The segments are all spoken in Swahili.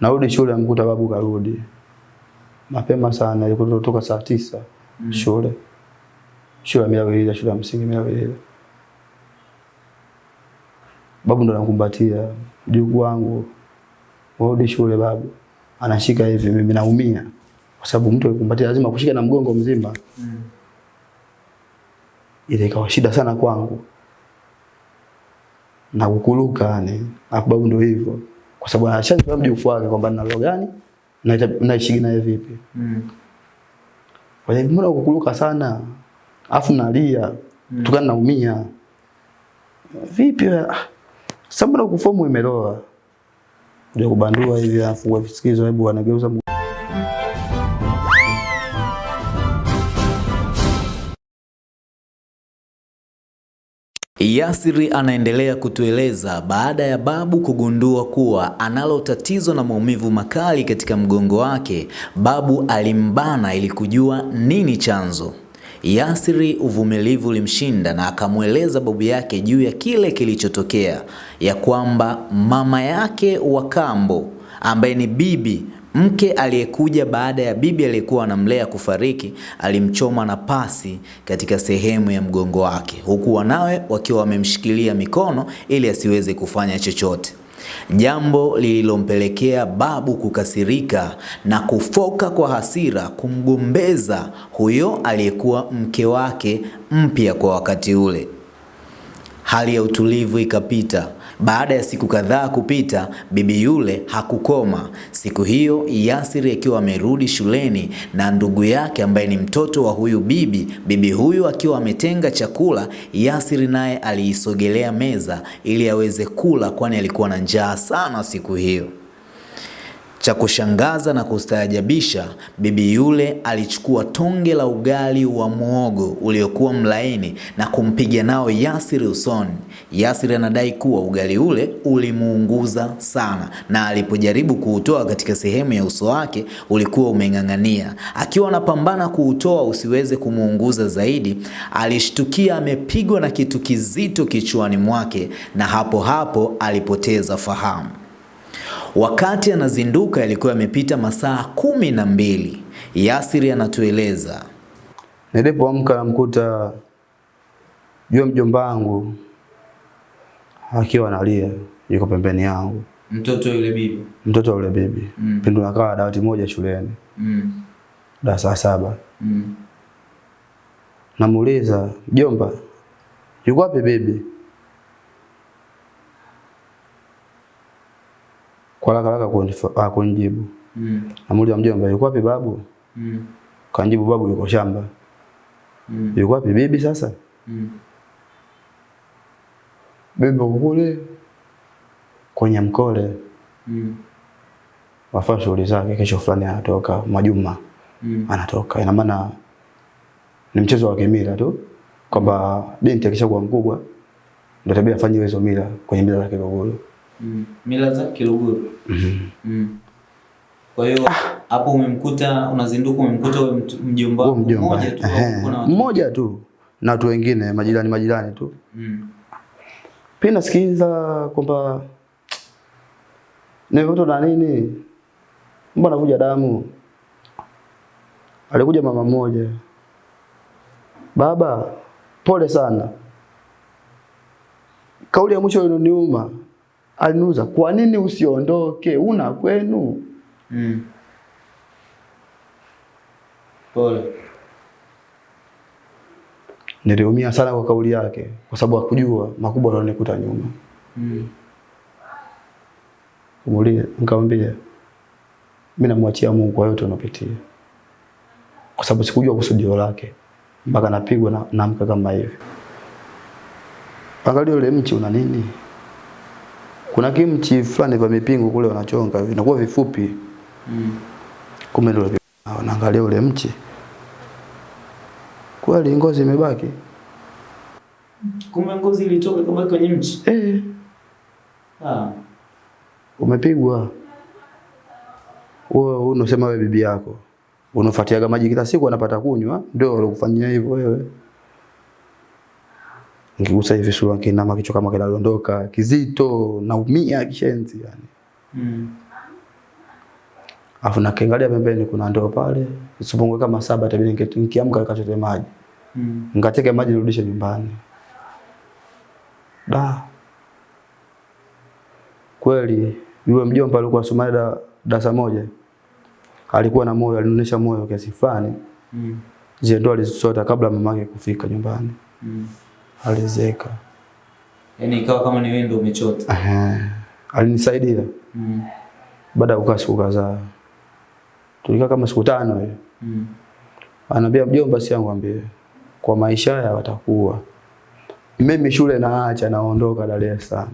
Narudi shule mkuta babu karudi. Mapema sana ilikuwa saa tisa Mm. shule. Shule ya shule ya msingi Milawilila. Babu ndo anakumbatia mjukuu wangu. Warudi shule babu. Anashika hivi mimi naumia. Kwa sababu mtu akikumbatia lazima kushika na mgongo mzima. Mm. Ile ikawa shida sana kwangu. Na kukuruka yani. Na babu ndo hivyo. Kwa sababu anashajua mjukuu wake kwamba nina roho gani na naishi naye vipi. Mm. Kwa hiyo mbona ukukuluka sana? Afu nalia. Mm. Tukana naumia. Vipi? Ah, Sasa mbona kufomu imeloa? Ndio kubandua hivi afu visikizo hebu anageuza Yasiri anaendelea kutueleza baada ya babu kugundua kuwa analo tatizo na maumivu makali katika mgongo wake, babu alimbana ili kujua nini chanzo. Yasiri uvumilivu ulimshinda na akamweleza babu yake juu ya kile kilichotokea, ya kwamba mama yake wa kambo ambaye ni bibi mke aliyekuja baada ya bibi aliyekuwa anamlea kufariki alimchoma na pasi katika sehemu ya mgongo wake, huku wanawe wakiwa wamemshikilia mikono ili asiweze kufanya chochote, jambo lililompelekea babu kukasirika na kufoka kwa hasira kumgombeza huyo aliyekuwa mke wake mpya kwa wakati ule. Hali ya utulivu ikapita. Baada ya siku kadhaa kupita, bibi yule hakukoma. Siku hiyo Yasiri akiwa amerudi shuleni na ndugu yake ambaye ni mtoto wa huyu bibi, bibi huyu akiwa ametenga chakula, Yasiri naye aliisogelea meza ili aweze kula, kwani alikuwa na njaa sana siku hiyo. Cha kushangaza na kustaajabisha, bibi yule alichukua tonge la ugali wa muogo uliokuwa mlaini na kumpiga nao Yasiri usoni. Yasiri anadai kuwa ugali ule ulimuunguza sana, na alipojaribu kuutoa katika sehemu ya uso wake ulikuwa umeng'ang'ania. Akiwa anapambana kuutoa usiweze kumuunguza zaidi, alishtukia amepigwa na kitu kizito kichwani mwake, na hapo hapo alipoteza fahamu. Wakati anazinduka yalikuwa yamepita masaa kumi na mbili. Yasiri anatueleza Nilipoamka namkuta jua mjomba wangu akiwa analia yuko pembeni yangu. Mtoto yule bibi. Mtoto yule bibi. Mm. Pindi tunakaa dawati moja shuleni. Mm. Darasa saba. Mm. Namuuliza, "Mjomba, yuko wapi bibi?" Kwa haraka haraka kunif- ah, kunijibu. Mm. Namuuliza mjomba, yuko wapi babu? Mm. Kanijibu babu yuko shamba. Mm. Yuko wapi bibi sasa? Mm. Bibi kule kwenye mkole. Mm. Wafanya shughuli zake, kesho fulani anatoka Majuma. Mm. Anatoka. Ina maana ni mchezo wa kimila tu kwamba binti akishakuwa mkubwa ndio tabia afanye hizo mila kwenye mila za Kiluguru. Mm. Mila za Kiluguru. Mhm. Mm. Kwa hiyo hapo umemkuta unazinduka umemkuta huyo mjomba wako mmoja tu? Mmoja tu na watu wengine majirani majirani tu. Mm. Pia nasikiliza kwamba nimekuta na nini? Mbona anavuja damu? Alikuja mama mmoja. Baba, pole sana. Kauli ya mwisho iliniuma. Aliniuza, "Kwa nini usiondoke? Una kwenu?" Mm. Pole. Niliumia sana kwa kauli yake kwa sababu hakujua makubwa yalionikuta nyuma. Mm. Kumuuliza, nikamwambia mimi namwachia Mungu kwa yote unapitia. Kwa sababu sikujua kusudio lake mpaka napigwa na naamka kama hivi. Angalia ule mchi una nini? Kuna kimchi fulani vya mipingo kule wanachonga vinakuwa vifupi. Mm. Kumbe ndio wanaangalia ule mchi. Kweli ngozi imebaki? Kumbe ngozi ilitoka kama kwenye mchi. Eh, Ah. umepigwa. Wewe unasema wewe bibi yako. Unafuatiaga maji kila siku anapata kunywa, ndio alikufanyia hivyo wewe. Nikigusa hivi sura kinama kichwa kama kinadondoka, kizito, naumia kishenzi yani. Mm. afu nakiangalia pembeni kuna ndoo pale. sipungue kama saba itabidi nike- nikiamka nikachote maji. Mm. Nikateke maji nirudishe nyumbani. Da. Kweli yule mjomba alikuwa Somalia da, darasa moja. Alikuwa na moyo, alinionyesha moyo kiasi fulani. Mm. Zile ndo alizisota kabla mamake kufika nyumbani. Mm. Alizeka. Yaani ikawa kama ni wewe ndio umechota. Ehe. Alinisaidia Mm. baada ya kukaa siku kadhaa. Tulikaa kama siku tano hiyo. Mm. Anambia mjomba, si yangu ambie kwa maisha haya watakuwa. Mimi shule naacha naondoka Dar es Salaam.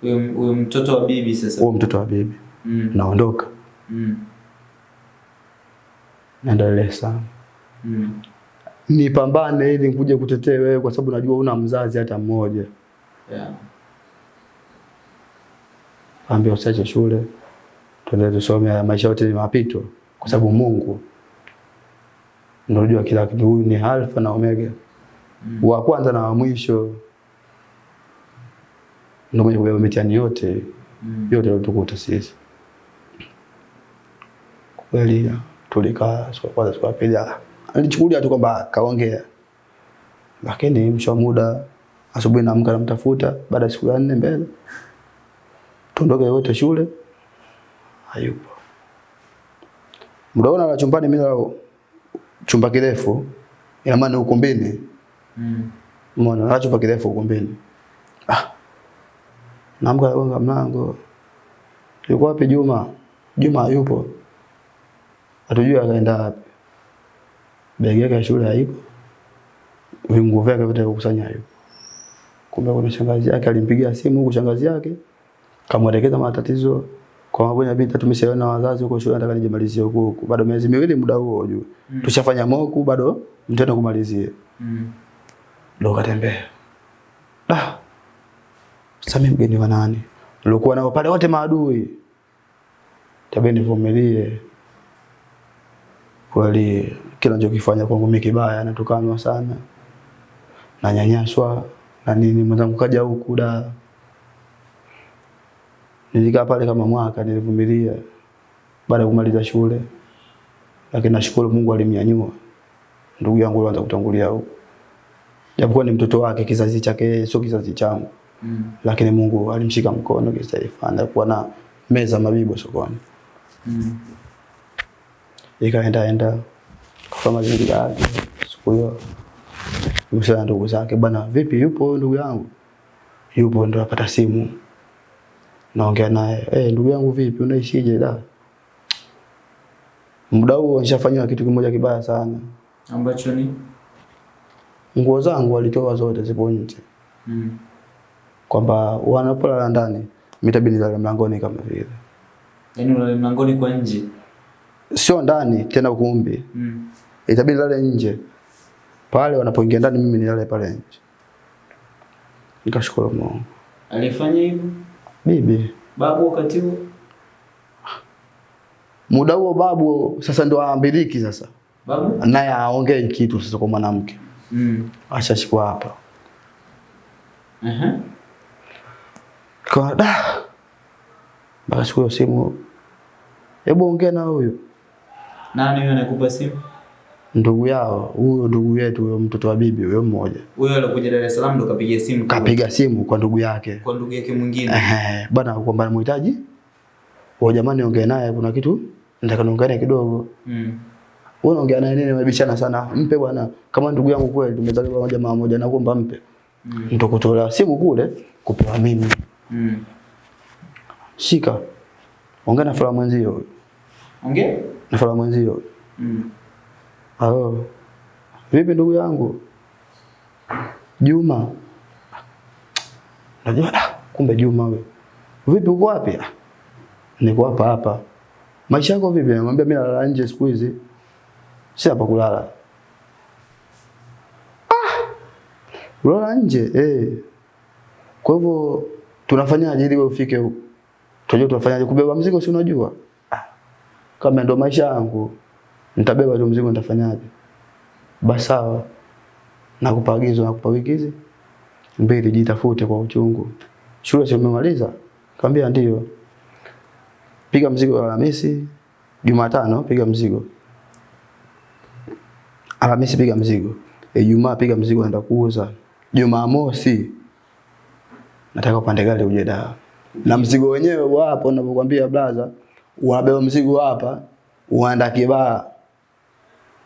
Huyo mtoto wa bibi sasa. Huyo mtoto wa bibi. Mm. Naondoka Mm. naenda Dar es Salaam. Mm. Nipambane ili nikuje kutetea wewe kwa sababu najua una mzazi hata mmoja. Yeah. Ambia usiache shule. Tuendelee tusome haya maisha yote ni mapito kwa sababu Mungu ndio unajua kila kitu. Huyu ni Alfa na Omega. Mm. Wa kwanza na wa mwisho. Ndio mwenye kubeba mitihani yote. Mm. yote tukuta sisi. Kweli tulikaa siku ya kwanza, siku ya pili, ah, alichukulia tu kwamba kaongea, lakini mwisho wa muda asubuhi naamka namtafuta, baada ya siku ya nne mbele tuondoke wote shule, hayupo. Mdaona la chumbani, mimi nalo chumba kirefu, ina maana ni ukumbini, Mm. umeona, la chumba kirefu ukumbini. Ah, naamka nagonga mlango, yuko wapi Juma? Juma hayupo, hatujui akaenda wapi. Begi yake ya shule haipo, vinguo vyake vyote kukusanya hayupo. Kumbe kuna shangazi yake alimpigia simu huko, shangazi yake kamwelekeza matatizo kwa sababu ya binti tumeshaona wazazi huko shule, nataka nijimalizie huko huko, bado miezi miwili muda huo ujue, Mm. tushafanya moku, bado mtendo kumalizie Mm. ndo katembea. Da. Sasa mimi mgeni wa nani? Nilikuwa nao pale wote maadui. Tabeni nivumilie. Kweli kila ninachokifanya kwangu mimi kibaya natukanwa sana. Nanyanyaswa na nini mwenzangu kaja huku da. Nilikaa pale kama mwaka nilivumilia baada ya kumaliza shule. Lakini nashukuru Mungu alimnyanyua. Ndugu yangu alianza kutangulia huko japokuwa ni mtoto wake, kizazi chake sio kizazi changu, Mm. lakini Mungu alimshika mkono kitaifa, anakuwa na meza mabibo sokoni, Mm. ikaenda enda kwa mazingira yake. Siku hiyo msana ndugu zake, bwana, vipi, yupo ndugu yangu? Yupo, ndo apata simu, naongea naye, eh, ndugu yangu, vipi, unaishije? Da, muda huo nishafanywa kitu kimoja kibaya sana. Ambacho ni Nguo zangu walitoa zote, zipo nje mm. kwamba wanapolala ndani mitabidi nilale mlangoni kama vile, Yaani unale mlangoni kwa nje. Sio ndani tena ukumbi, Mm. itabidi lale nje pale wanapoingia ndani, mimi nilale pale nje. Nikashukuru Mungu. Alifanya hivyo Bibi, babu wakati huo? muda huo babu sasa ndo aambiliki sasa, Babu? naye aongee kitu sasa kwa mwanamke, Mm. ashashikwa hapa uh -huh. kwa da mpaka siku hiyo simu, hebu ongea na huyu Nani huyo anakupa simu? ndugu yao, huyo ndugu yetu, huyo mtoto wa bibi huyo mmoja Huyo alikuja Dar es Salaam ndo kapiga simu kwa- kapiga simu kwa ndugu yake kwa ndugu yake mwingine. Ehe, bwana kwamba anamhitaji. Wa jamani ongea naye kuna kitu nataka niongee kidogo. Mm. Wewe unaongea naye nini mabishana sana? Mpe bwana kama ndugu yangu kweli tumezaliwa pamoja mama moja nakuomba mpe. Mm. Nitakutoa simu kule kupewa mimi. Mm. Shika. Ongea na fulani mwenzio. Ongea? Na fala mwenzio. Mm. Halo. Vipi ndugu yangu? Juma. Najua ah, kumbe Juma wewe. Vipi uko wapi? Ah, Niko hapa hapa. Maisha yako vipi? Namwambia mimi nalala nje siku hizi. Si hapa kulala. Ah! Ulala nje eh. Kwa hivyo tunafanyaje ili wewe ufike huko? Tunajua tunafanyaje kubeba mzigo si unajua? Kama ndo maisha yangu nitabeba tu mzigo nitafanyaje? Basi sawa. Nakupa agizo nakupa wiki hizi mbili jitafute kwa uchungu. Shule si umemaliza? Kaambia ndio. Piga mzigo Alhamisi, Jumatano piga mzigo. Alhamisi piga mzigo. Ijumaa piga mzigo naenda kuuza. Jumamosi nataka upande gari uje Dar. Na mzigo wenyewe wapo ninapokuambia blaza, unabeba mzigo hapa, uanda kibaa.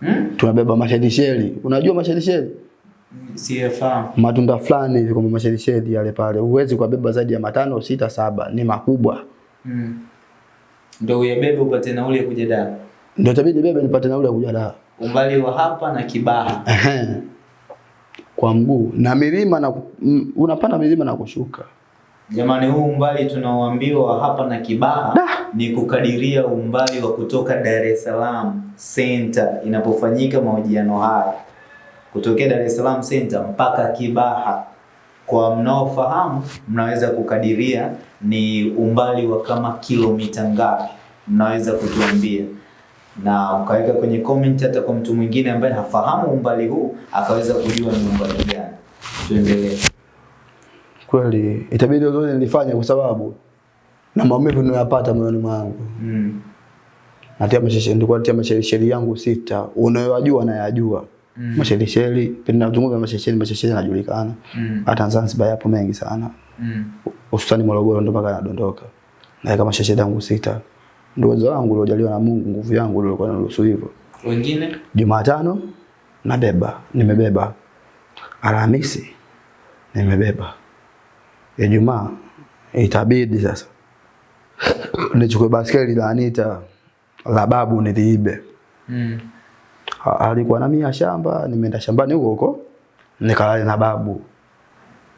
Hmm? Tunabeba mashelisheli. Unajua mashelisheli? CFA. Matunda fulani hivi kama mashelisheli yale pale. Huwezi kubeba zaidi ya matano, sita, saba, ni makubwa. Mm. Ndio uyabebe upate nauli ya kuja Dar. Ndio itabidi bebe nipate nauli ya kuja Dar. Umbali wa hapa na Kibaha. Kwa mguu na milima na unapanda milima na kushuka. Jamani, huu umbali tunaoambiwa hapa na Kibaha da, ni kukadiria umbali wa kutoka Dar es Salaam Center inapofanyika mahojiano haya, kutokea Dar es Salaam Center mpaka Kibaha. Kwa mnaofahamu, mnaweza kukadiria ni umbali wa kama kilomita ngapi, mnaweza kutuambia na ukaweka kwenye comment, hata kwa mtu mwingine ambaye hafahamu umbali huu akaweza kujua ni umbali gani. Tuendelee. Kweli itabidi zote nilifanya kwa sababu na maumivu ninayopata moyoni mwangu. Mm. Natia mashairi nilikuwa natia mashairi yangu sita. Unayojua na yajua. Mm. Mashesheli, pindi nazungumza mashairi mashairi yanajulikana. Mm. Hata Zanzibar yapo mengi sana. Mm. Hususan Morogoro ndo mpaka nadondoka. Na kama mashairi yangu sita. Ndio uwezo wangu uliojaliwa na Mungu, nguvu yangu ndio ilikuwa inaruhusu hivyo. Wengine? Jumatano nabeba, nimebeba. Alhamisi nimebeba. Ijumaa itabidi sasa nichukue baskeli la Anita la babu niliibe. Mm. Alikuwa na mia shamba, nimeenda shambani huko huko nikalala na babu.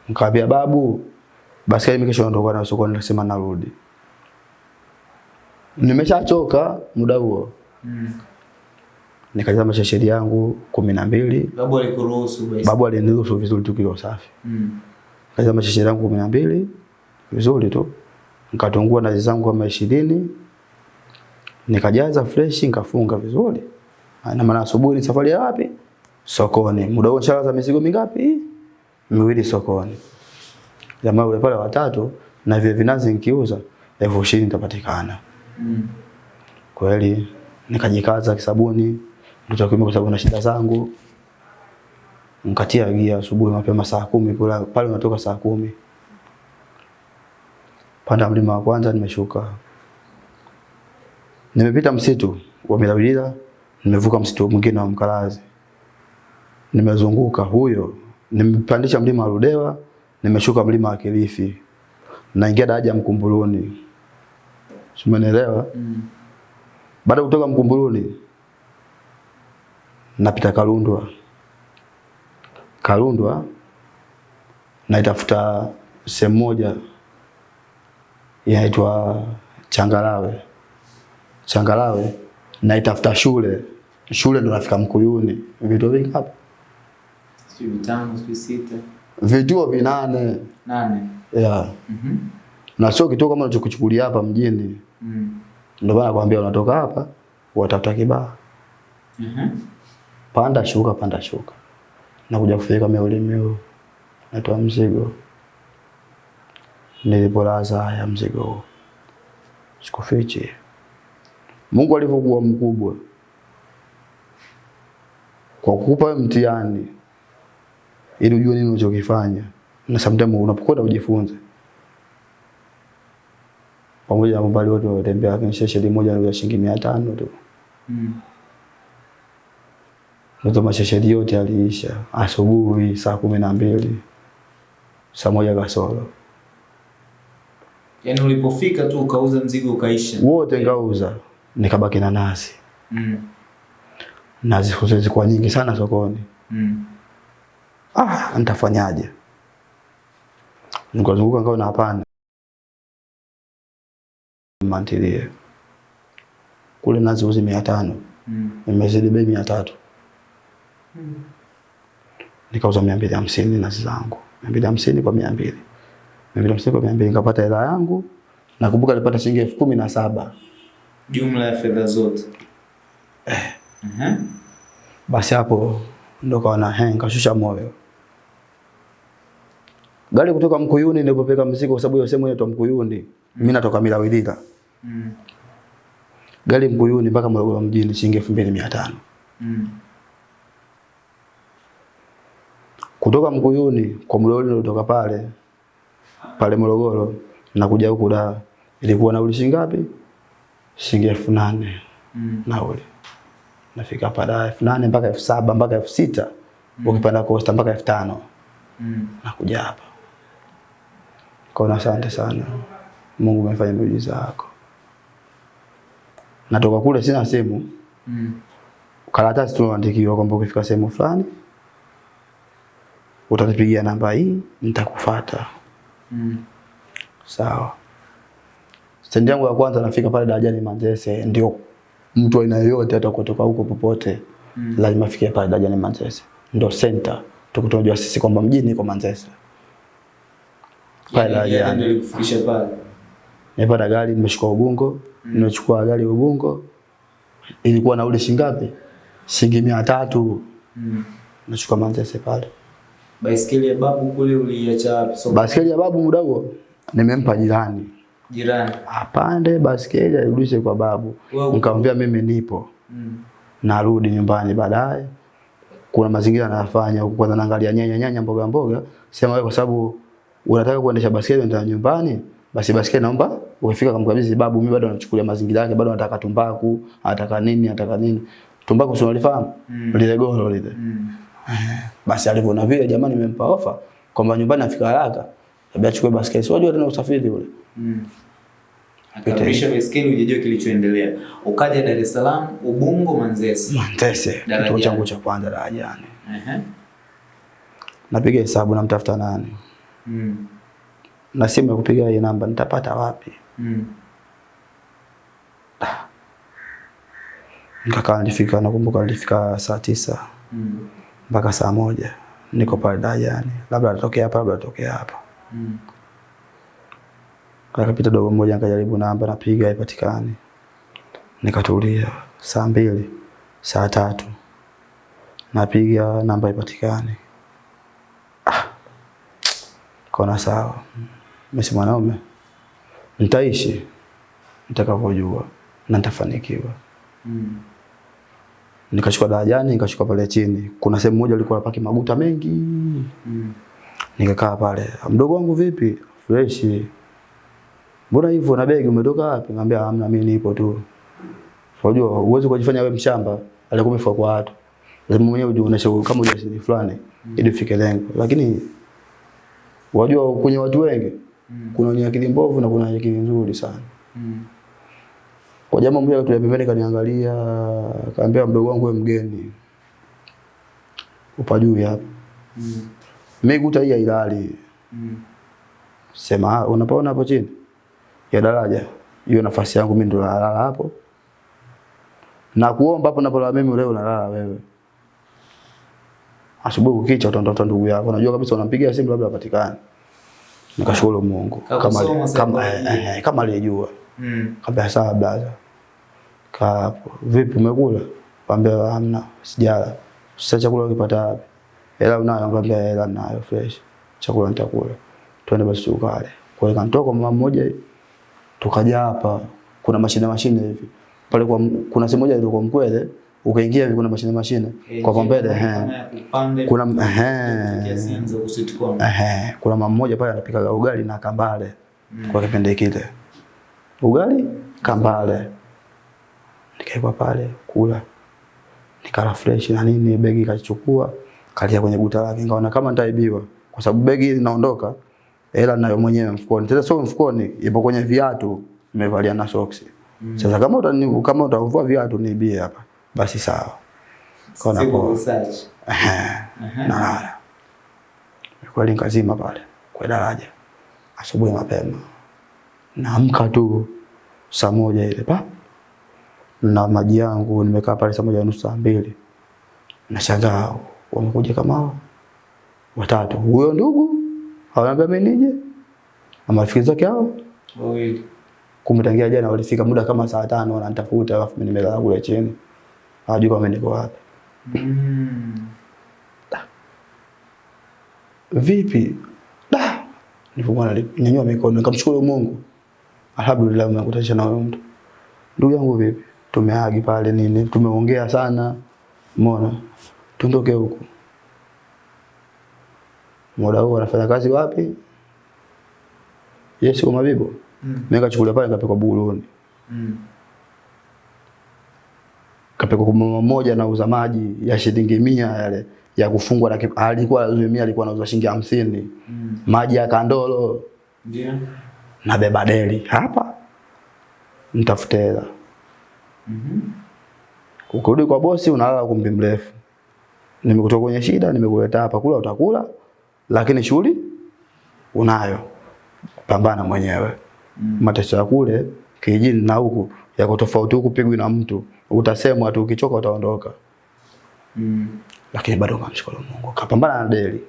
Nikamwambia babu, baskeli mimi kesho naondoka na sokoni, nasema narudi. Nimeshachoka muda huo. Mm. Nikajaza mashashiri yangu kumi na mbili. Babu alikuruhusu basi. Babu aliniruhusu vizuri tukiwa safi. Mm. Yangu kumi na mbili vizuri tu. Nikatungua nazi zangu kama ishirini. Nikajaza fresh nikafunga vizuri. Na maana asubuhi ni safari ya wapi? Sokoni. Muda huo za mizigo mingapi? Miwili sokoni. Jamaa yule pale watatu na vile vinazi nikiuza elfu ishirini nitapatikana. Mm. Kweli nikajikaza kisabuni, ndio kwa sababu na shida zangu. Nikatia gia asubuhi mapema saa kumi kula pale unatoka saa kumi. Panda mlima wa kwanza nimeshuka. Nimepita msitu wa Milawila, nimevuka msitu mwingine wa Mkalazi. Nimezunguka huyo, nimepandisha mlima wa rudewa nimeshuka mlima wa Kilifi. Naingia daraja Mkumbuluni. simenelewa Mm. Baada kutoka Mkumbuluni napita Kalundwa. Kalundwa naitafuta sehemu moja inaitwa Changalawe. Changalawe naitafuta shule. Shule ndo nafika Mkuyuni. Vituo vingapi? Sijui vitano, sijui sita, Vituo vinane. nane. Yeah. Mhm. Na sio kituo kama unachokuchukulia hapa mjini. Mm. Ndio maana nakwambia unatoka hapa watafuta Kibaha. Mhm. panda shuka panda shuka nakuja kufika miuli huu, natoa mzigo. Nilipolaza haya mzigo huu sikufichi. Mungu alivyokuwa mkubwa. Kwa kukupa mtihani ili ujue nini unachokifanya. Na sometimes unapokwenda ujifunze pamoja na mbali wote watembea lakini sheshe moja ni shilingi mia tano tu. Mm. Ndio mashashadi yote yaliisha asubuhi saa kumi na mbili saa moja kasoro Yaani ulipofika tu ukauza mzigo ukaisha. wote ngauza, nikabaki na nazi. Mm. Nazi zilikuwa nyingi sana sokoni. Mm. Ah, nitafanyaje? Nikazunguka ngao na hapana. Mantilie. Kule nazi uzi mia tano Mm. nimezidi bei mia tatu Mm. nikauza mia mbili hamsini nazi zangu mia mbili hamsini kwa mia mbili mia mbili hamsini kwa mia mbili nikapata hela yangu nakumbuka nilipata shilingi elfu kumi na saba Jumla ya fedha zote. Mhm. basi hapo ndo kaona he nikashusha moyo gari kutoka Mkuyuni nilipopeka mzigo kwa sababu hiyo sehemu inaitwa Mkuyuni mimi natoka Milawilila Mm. Gari Mkuyuni mpaka Morogoro mjini shilingi 2500. Mm. Kutoka Mkuyuni kwa Morogoro kutoka pale pale Morogoro na kuja huku Dar ilikuwa nauli shilingi ngapi? Shilingi 8000 Mm. nauli. Nafika hapa Dar 8000 mpaka 7000 mpaka 6000. Ukipanda Costa mpaka 5000 Mm. nakuja hapa. Kwa asante sana. Mungu amefanya miujiza yako. Natoka kule sina simu. Mm. Karatasi tunaandikiwa kwamba ukifika sehemu fulani utanipigia namba hii nitakufuata. Mm. Sawa. Stendi yangu ya kwanza nafika pale darajani Manzese ndio mtu aina yoyote hata kutoka huko popote Mm. lazima afikie pale darajani Manzese. Ndio center. Tukutunajua sisi kwamba mjini iko Manzese. Pale darajani. ndio alikufikisha pale. Nimepata gari nimechukua Ubungo, nimechukua gari Ubungo. Ilikuwa nauli shilingi ngapi? Shilingi mia tatu. Mm. Nachukua Manzese pale. Baiskeli ya babu kule uliacha wapi? So, baiskeli ya babu huo nimempa jirani. jirani. Apande baiskeli airudishe kwa babu. Nikamwambia mimi nipo. Mm. Narudi nyumbani baadaye. Kuna mazingira nayafanya huko kwanza naangalia nyanya nyanya mboga mboga. Sema wewe kwa sababu unataka kuendesha baiskeli ndio nyumbani, basi baiskeli naomba ufika kamkabidhi babu, mimi bado nachukulia mazingira yake, bado nataka tumbaku, nataka nini, nataka nini. Tumbaku si unalifahamu? Mm. Lile goro lile. Mm. Basi alivyoona vile jamani nimempa ofa kwamba nyumbani afika haraka. Labda achukue basketi. Si wajua tena usafiri ule. Mm. Akarudisha baiskeli ujijue kilichoendelea. Ukaja Dar es Salaam, Ubungo, Manzese. Manzese. kituo changu cha kwanza darajani. Ehe. Napiga hesabu namtafuta nani. Mm. Na simu ya kupiga hii namba nitapata wapi? Mm. Nikakaa nilifika nakumbuka nilifika saa tisa Mm. Mpaka saa moja niko pale darajani. Labda atokea hapa, labda atokea hapa. Mm. Akapita dogo mmoja nikajaribu namba napiga haipatikani. Nikatulia saa mbili, saa tatu. Napiga namba haipatikani. Ah. Kona sawa. Mimi mwanaume. Nitaishi nitakavyojua na nitafanikiwa. Mm. Nikachukua darajani, nikachukua pale chini. Kuna sehemu moja ilikuwa paki maguta mengi. Mm. Nikakaa pale. Mdogo wangu vipi? Fresh. Mbona hivyo na begi umetoka wapi? Nikamwambia hamna mimi nipo tu. Unajua uwezo kujifanya wewe mshamba, alikuwa umefua kwa watu. Lazima mwenyewe ujionyeshe kama ujasiri fulani ili ufike lengo. Lakini wajua kwenye watu wengi Mm. kuna wenye akili mbovu na kuna wenye akili nzuri sana. Mm. Kwa jamaa mmoja akatulia pembeni kaniangalia, kaambia mdogo wangu wewe mgeni. Upa juu hapa. Mm. Mimi kuta hii hailali. Mm. Sema "Ah, unapaona hapo chini ya daraja, hiyo nafasi yangu mimi ndo nalala hapo. Na kuomba hapo napolala mimi leo nalala wewe. Asubuhi ukicha utaondoka ndugu yako. Unajua kabisa unampigia simu labda apatikane. Nikashukuru Mungu kama kama eh, eh, kama alijua. Mm. Kabla sawa blaza. Kaa hapo. Vipi umekula? Kaambia hamna, sijala. Sasa chakula ukipata wapi? Hela unayo? Kaambia hela nayo fresh. Chakula nitakula. Twende basi tukale. Kwa hiyo kanitoka mama mmoja tukaja hapa kuna mashine mashine hivi. Pale kwa kuna sehemu moja ilikuwa mkwele, ukaingia hivi kuna mashine mashine. Kwa kombele eh. Kuna eh. Kuna mama mmoja pale anapika ugali na kambale kwa kipindi kile. Ugali kambale. Nikaekwa pale kula. Nikala fresh na nini begi kachukua kalia kwenye guta lake nikaona kama nitaibiwa kwa sababu begi linaondoka hela nayo mwenyewe mfukoni. Sasa sio mfukoni, ipo kwenye viatu nimevalia na socks. Mm. Sasa kama utani kama utavua viatu niibie hapa basi sawa. Kaona kwa search. Na. Kweli nikazima pale kwa daraja. Asubuhi mapema. Naamka tu saa moja ile pa. Na maji yangu nimekaa pale saa moja nusu saa mbili. Nashangaa wamekuja kama watatu. Huyo ndugu ananiambia mimi nije. Na marafiki zake hao Wawili. kumtangia jana walifika muda kama saa tano wananitafuta alafu mimi nimelala kule chini. Hawajui kama niko wapi. Mm. vipi? Da. nilipomwona nyanyua mikono nikamshukuru Mungu. Alhamdulillah umekutanisha na huyo mtu. Ndugu yangu vipi? tumeagi pale nini, tumeongea sana, umeona, tuondoke huku. Muda huo anafanya kazi wapi? Yesu kwa Mabibo. Mm. Mimi nikachukulia pale nikapelekwa Buluni. Mm. Kapelekwa kwa mama mmoja anauza maji ya shilingi mia yale ya kufungwa na alikuwa mia alikuwa anauza shilingi hamsini. Mm. Maji ya kandolo Ndio. Nabeba deli hapa nitafute hela. Mhm. Ukirudi kwa bosi unalala kumbi mrefu. Nimekutoka kwenye shida, nimekuleta hapa, kula utakula, lakini shughuli unayo. Pambana mwenyewe. Mm. Mateso ya kule kijijini na huku yako tofauti, huku pigwi na mtu, utasemwa tu, ukichoka utaondoka. Mm. Lakini bado kamshukuru Mungu, kapambana na deli,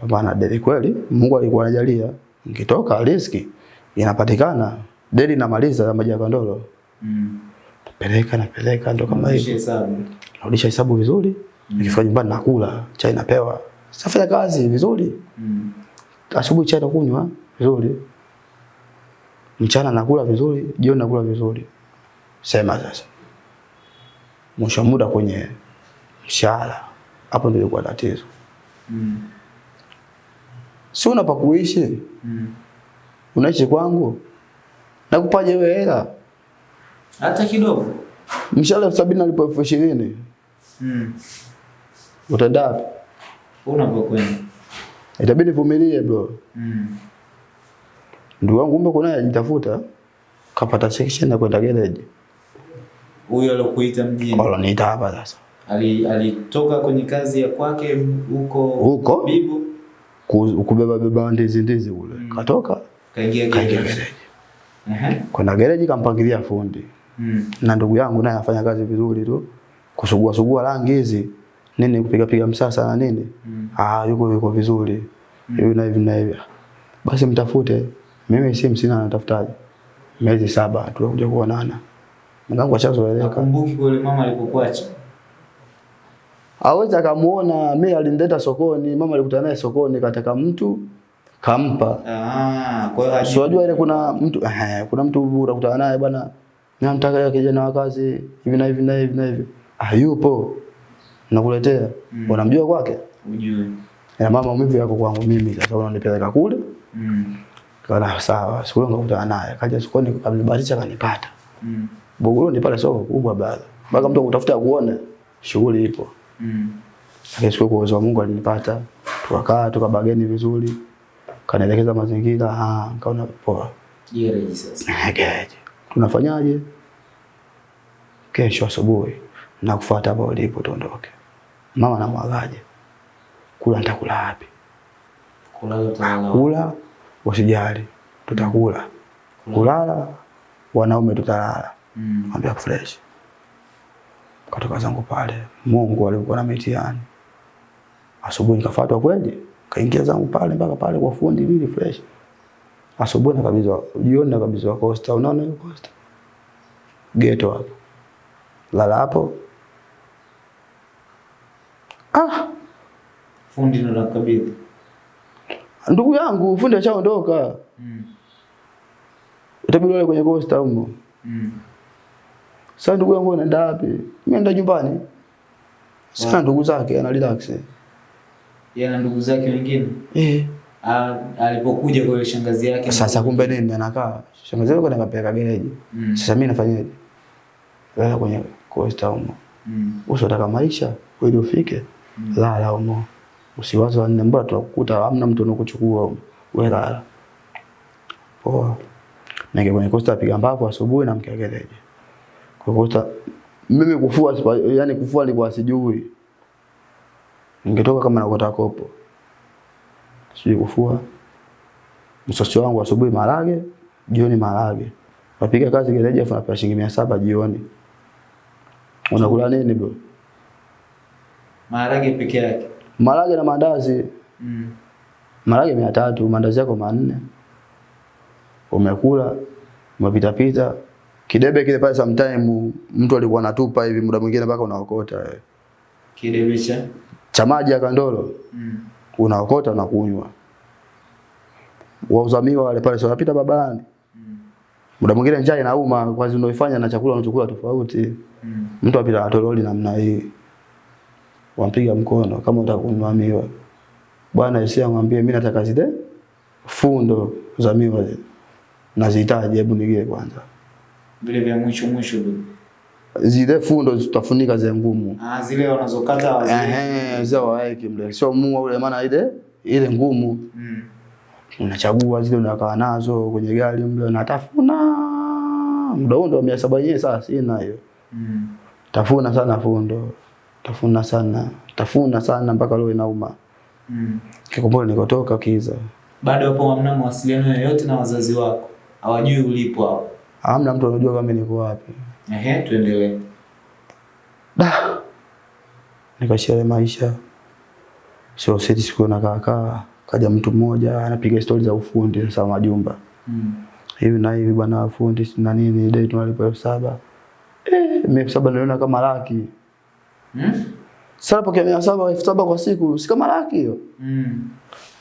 pambana na deli kweli. Mungu alikuwa anajalia, nikitoka riski inapatikana, deli namaliza ya maji ya kandolo, Mm. peleka napeleka, ndo kama hivyo. narudisha hesabu vizuri. Mm. nikifika nyumbani nakula chai napewa. Safanya kazi vizuri. Mm. asubuhi chai nakunywa vizuri. Mchana nakula vizuri jioni nakula vizuri. Sema sasa. Mwisho wa muda kwenye mshahara. Hapo ndio ilikuwa tatizo. Mm. Si una pa kuishi Mm. unaishi kwangu nakupaje wewe hela Hata kidogo. mshahara elfu sabini alipo elfu ishirini Mm. utaenda wapi Unapokwenda. itabidi vumilie bro Mm. ndugu wangu kumbe kuna ajitafuta kapata section na kwenda garage Huyo alokuita mjini. aloniita hapa sasa. Ali alitoka kwenye kazi ya kwake huko Huko? Bibo Ku- Kubeba beba ndizi ndizi ule Mm. Katoka kaingia gereji. Uh -huh. Kwenda gereji kampangilia fundi. Mm. Na ndugu yangu naye anafanya kazi vizuri tu. Kusugua sugua rangi hizi. Nini kupiga piga msasa na nini? Mm. Ah, yuko yuko vizuri. Hivi na hivi na hivi. Basi mtafute. Mimi simu sina natafutaje. Miezi saba tunakuja kuonana. Mwanangu ashazoeleka. Nakumbuki kule mama alipokuacha. Aweza akamuona mimi alinileta sokoni, mama alikutana naye sokoni kataka mtu kampa. Ah, kwa hiyo Si unajua ile kuna mtu eh, kuna mtu unakutana naye bwana, namtaka kijana wa kazi hivi na hivi na hivi na hivi. Hayupo. Nakuletea. Mm. Unamjua kwake? ujue. Na mama maumivu yako kwangu mimi sasa unanipeleka kule. Mm. Kana sawa, siku hiyo nikakutana naye. Kaja sokoni kanibahatisha kanipata. Mm. Buguruni pale soko kubwa bado. Mpaka mtu akutafuta kuone shughuli ipo. Mm. Lakini siku kwa uwezo wa Mungu alinipata. Tukakaa tukabageni vizuri. Kanaelekeza mazingira, ah, nikaona poa. Gereji sasa. Gereji. Tunafanyaje? Kesho asubuhi na kufuata hapo ulipo tuondoke. Mama namwagaje? Kula nitakula wapi? Kula utalala. Kula usijali. Tutakula. Kulala wanaume tutalala. Mm. Ambia fresh. Katoka zangu pale. Mungu alikuwa na mitihani. Asubuhi nikafuatwa kweli. Kaingia zangu pale mpaka pale kwa fundi lili fresh. Asubuhi nakabizwa, jioni nakabizwa Costa. Unaona hiyo Costa? Ghetto hapo. Lala hapo. Ah, Fundi ndo nakabidhi. ndugu yangu fundi ashaondoka. Mm. Utabidi wale kwenye Costa huko. Mm. Sasa ndugu yangu anaenda wapi? Mimi naenda nyumbani. Sina ndugu zake ana relax. Yeye na ndugu zake wengine. Eh. Alipokuja kwa ile shangazi yake. Sasa kumbe nini anakaa? Shangazi yako anapeleka gereji. Mm. Sasa mimi nafanyaje? Lala kwenye Costa humo. Mm. Usitaka maisha ili ufike. Mm. Lala humo. Usiwaze wanne mbona tutakukuta hamna mtu anokuchukua humo. Wewe lala. Poa. Nige kwenye Costa piga mbapo asubuhi na mkia gereji. Kwa Costa mimi kufua yani kufua nilikuwa sijui. Ningetoka kama nakota kopo. Sijui kufua. Msosi wangu asubuhi marage, jioni marage. Napiga kazi gereji afu napewa shilingi mia saba jioni. Unakula nini bro? Maharage peke yake. Marage na mandazi. Mm. Marage mia tatu, mandazi yako manne. Umekula, umepita pita. Kidebe kile pale sometime mtu alikuwa anatupa hivi muda mwingine mpaka unaokota. wewe. Kidebe cha. Cha maji ya kandolo Mm. unaokota unakunywa. kunywa. Wauzamiwa wale pale sio napita barabarani. Mm. Muda mwingine njaa inauma kwa sababu unaifanya na chakula unachokula tofauti. Mm. Mtu apita na toroli namna hii. Wampiga mkono kama utakunywa miwa. Bwana Yesu amwambie mimi nataka zile fundo za miwa zile. Nazihitaji hebu nige kwanza. Vile vya mwisho mwisho vile. Zile fundo tutafunika zile ngumu. Ah, zile wanazokata wazee. Ehe, zile waeke mle. Sio mua ule maana ile ile ngumu. Mm. Unachagua zile unakaa nazo kwenye gari mle unatafuna. Muda huo ndo mia saba yenyewe sasa sina hiyo. Mm. Tafuna sana fundo. Tafuna sana. Tafuna sana mpaka leo inauma. Mm. Kikombole nikotoka kiza. Bado hapo hamna mawasiliano yoyote na wazazi wako. Hawajui ulipo hapo. Hamna mtu anajua kama niko wapi. Ehe, tuendelee. Da. Nikashia ile maisha. Sio sisi siku na kaka kaja mtu mmoja anapiga stori za ufundi sasa majumba. Mm. Hivi na hivi bwana fundi na nini dai tunalipa elfu saba. Eh, mimi elfu saba niliona kama laki. Mm? Sasa pokea mia saba elfu saba kwa siku si kama laki hiyo. Mm.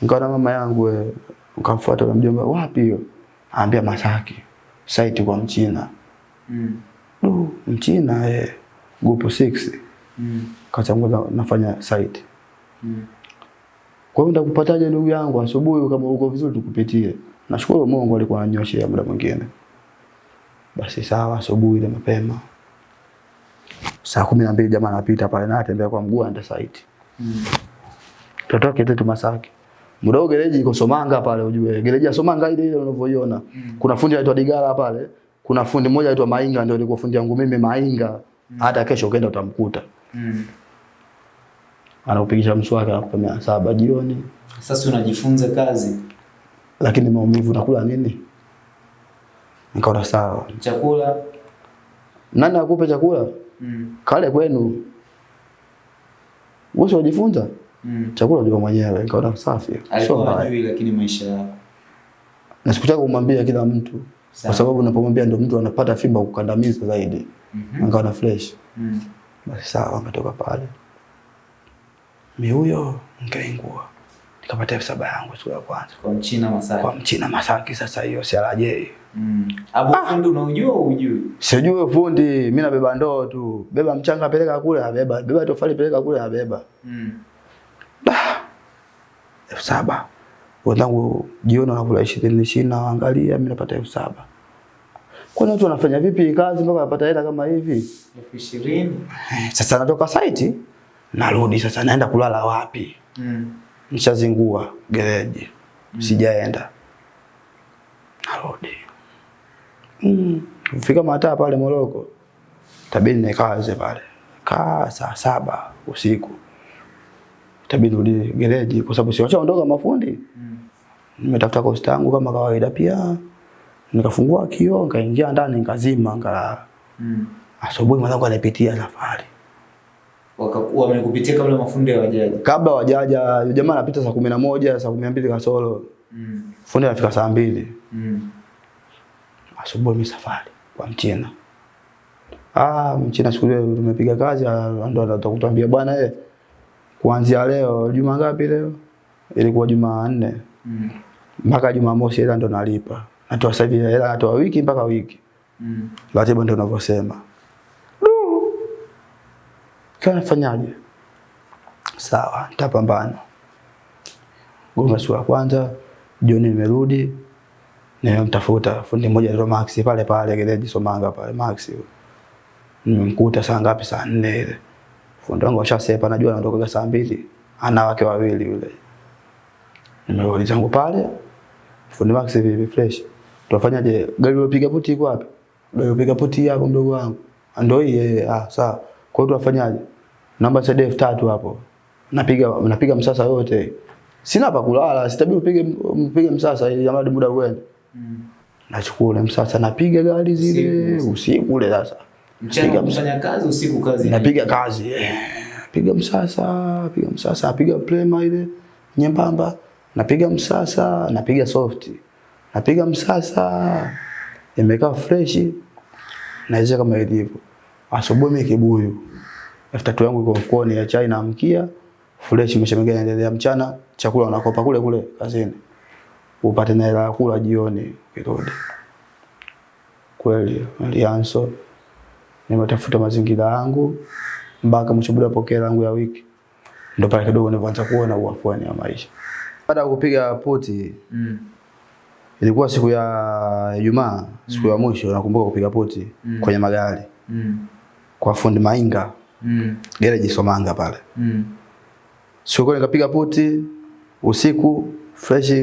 Nikaona mama yangu wewe, nikamfuata na mjomba wapi hiyo? Anambia Masaki. Site kwa Mchina. Mm. Du, Mchina eh. group 6. Mm. Kachangua nafanya site. Mm. Kwa hiyo ndakupataje ndugu yangu asubuhi kama uko vizuri tukupitie. Nashukuru Mungu alikuwa ananyoshea muda mwingine. Basi sawa asubuhi ile mapema. Saa kumi na mbili jamaa anapita pale na atembea kwa mguu anda site. Mm. Tutoke tu Masaki. Muda huo gereji iko Somanga pale ujue. Gereji ya Somanga ile ile unavyoiona. Mm. Kuna fundi anaitwa Digala pale. Kuna fundi mmoja anaitwa Mainga ndio alikuwa fundi yangu mimi Mainga. Mm. Hata kesho ukaenda utamkuta. Mm. Anaupigisha mswaki anakupa mia saba jioni. Sasa unajifunza kazi. Lakini maumivu nakula nini? Nikaona sawa. Chakula. Nani akupe chakula? Mm. Kale kwenu. Wewe unajifunza? Mm. Chakula unajua mwenyewe. kaona safi. Sio mbaya. hajui lakini maisha yako. Na sikutaka kumwambia kila mtu. Kwa Sawa. sababu unapomwambia ndio mtu anapata fimba kukandamiza zaidi. Mm -hmm. Angawa na fresh. Mm. Basi sawa, ametoka pale. Mi huyo nikaingua. Nikapata elfu saba yangu siku ya kwanza. Kwa mchina Masaki. Kwa mchina Masaki sasa hiyo si alaje. Mm. Abu ah. fundi unaujua ujui? Sijui fundi, mimi nabeba ndoo tu. Beba mchanga peleka kule, abeba. Beba tofali peleka kule, abeba. Mm. Elfu saba. Wenzangu jioni wanakula ishirini ishirini naangalia mimi napata elfu saba. Kwani watu wanafanya vipi kazi mpaka wanapata hela kama hivi? Elfu ishirini. Eh, sasa natoka site narudi sasa naenda kulala wapi? Mm. nishazingua gereji sijaenda. Narudi. Mm. fika mataa pale Moroko tabidi nikaze pale. Kaa saa saba usiku tabidi urudi gereji kwa sababu siwachaondoka mafundi Mm. nimetafuta kosta yangu kama kawaida pia nikafungua kio nikaingia ndani nikazima ngalala. Mm. asubuhi mwanangu anapitia safari Wakakuwa Wamekupitia kabla mafundi hawajaja. kabla wajaja yule jamaa anapita saa kumi na moja saa kumi na mbili kasoro Mm. fundi anafika saa 2. Mm. asubuhi mimi safari kwa mchina ah mchina siku ile tumepiga kazi ah, ndo atakutuambia bwana eh kuanzia leo juma ngapi leo? Ilikuwa jumanne Mm. mpaka jumamosi hela ndo nalipa. Natoa sasa hivi hela natoa wiki mpaka wiki. Mm. ratiba ndio unavyosema sasa nafanyaje? Sawa nitapambana. Goma siku ya kwanza jioni nimerudi nimemtafuta fundi mmoja anaitwa Max pale pale gereji Somanga pale Max nimemkuta saa ngapi? Saa nne ile fundi wangu ashasepa najua anatoka saa mbili. Ana wake wawili yule. Nimeuliza zangu pale. Fundi Max vipi fresh. Tunafanyaje gari ulopiga puti iko wapi? Gari ulopiga puti hapo mdogo wangu. Ndio hii yeye. ah sawa. Kwa hiyo tunafanyaje? Namba CD elfu tatu hapo. Napiga napiga msasa yote sina pa kulala sitabidi upige mpige msasa ili jamani muda uende. Mm. nachukua ule msasa napiga gari zile. Usiku ule sasa Mchana kufanya kazi, usiku kazi. napiga kazi eh, piga msasa piga msasa napiga plema ile nyembamba. Napiga msasa napiga soft. Napiga msasa imekaa fresh naweza kama ilivyo asubuhi mimi kibuyu. Elfu tatu yangu iko mfukoni ya chai naamkia fresh imeshamegea inaendelea. Mchana chakula unakopa kule kule kazini. Upate na hela kula jioni kirudi. kweli nilianso nimetafuta mazingira yangu mpaka mwisho bila pokea langu ya wiki ndo pale kidogo nilipoanza kuona uafuani wa maisha baada ya kupiga poti Mm. ilikuwa siku ya Ijumaa siku ya mwisho nakumbuka kupiga poti Mm. kwenye magari Mm. kwa fundi Mainga Mm. gereji Somanga pale Mm. siku nikapiga poti usiku fresh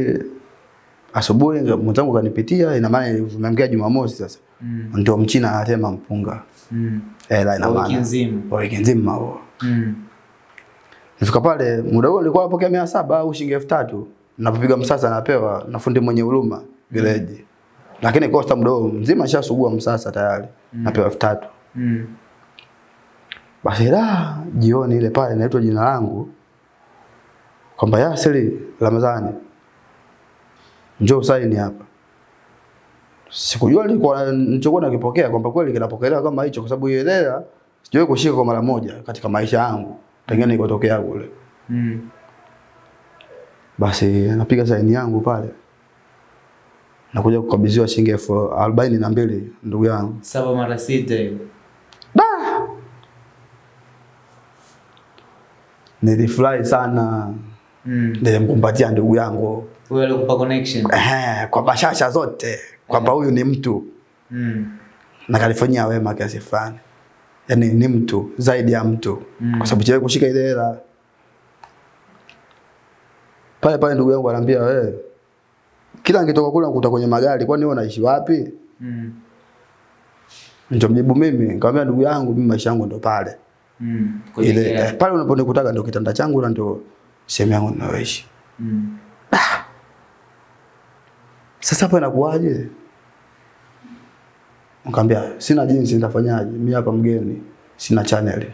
asubuhi mwenzangu kanipitia ina maana nimeamkia Jumamosi sasa Mm. ndio mchina anatema mpunga Mm. hela ina Kwa wiki maana nzima. wiki nzima huo Mm. nifika pale muda huo nilikuwa napokea mia saba au shilingi elfu tatu napopiga msasa napewa na fundi mwenye huruma gereji lakini kosta muda huo mzima shasugua msasa tayari Mm. napewa elfu tatu Mm. basi la jioni ile pale naitwa jina langu kwamba Yasiri Ramadhani njoo saini hapa. Sikujua nilikuwa nilichokuwa nakipokea kwamba kweli kinapokelewa kama hicho, kwa sababu hiyo hela sijawahi kushika kwa mara moja katika maisha yangu tangia nilikotokea kule. Mm. Basi napiga saini yangu pale, nakuja kukabidhiwa shilingi elfu arobaini na mbili ndugu yangu. Saba mara sita hiyo. Nilifurahi sana, Mm. nilimkumbatia ndugu yangu Huyo alikupa connection. eh, kwa bashasha zote kwamba huyu ni mtu Mm. na kalifanyia wema kiasi fulani, yani ni mtu zaidi ya mtu Mm. kwa sababu chewe kushika ile hela pale pale. Ndugu yangu ananiambia wewe, kila nikitoka kule nakuta kwenye magari, kwani wewe unaishi wapi? Mm. Nikamjibu mimi, nikamwambia ndugu yangu, mimi maisha yangu ndo pale Mm. Ile yeah. pale unaponikutaga ndo kitanda changu na ndo sehemu yangu ninayoishi. Mm. Sasa hapo inakuwaje? Nikamwambia sina jinsi, nitafanyaje? Mimi hapa mgeni, sina channel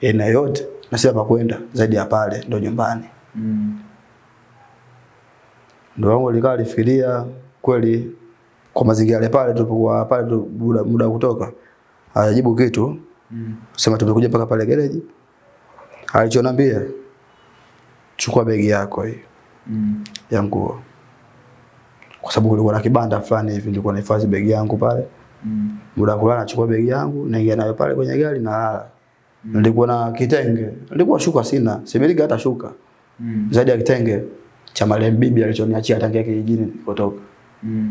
Ina yote na sina pa kwenda zaidi ya pale, ndo nyumbani. Mm. Ndo wangu alikaa alifikiria kweli, kwa mazingira yale pale tulipokuwa pale tu, muda, muda wa kutoka, hajajibu kitu, Mm. sema tumekuja mpaka pale gereji. Alichonambia, chukua begi yako hii Mm. ya nguo, kwa sababu kulikuwa na kibanda fulani hivi, nilikuwa nahifadhi begi yangu pale Mm. muda wa kulala nachukua begi yangu naingia nayo pale kwenye gari na lala. Nilikuwa na kitenge, nilikuwa shuka sina, similiki hata shuka Mm. zaidi ya kitenge cha marehemu bibi alichoniachia tangia kijijini kutoka. Mm.